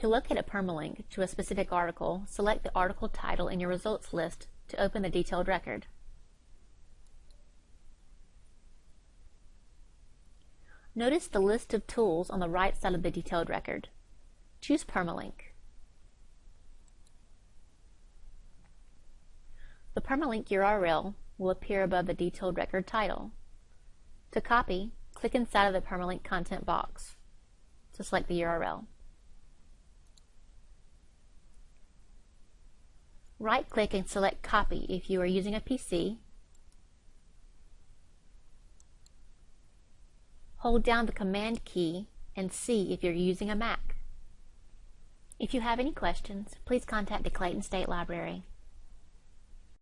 To locate a permalink to a specific article, select the article title in your results list to open the detailed record. Notice the list of tools on the right side of the detailed record. Choose Permalink. The permalink URL will appear above the detailed record title. To copy, click inside of the permalink content box to select the URL. Right-click and select Copy if you are using a PC. Hold down the Command key and C if you're using a Mac. If you have any questions, please contact the Clayton State Library.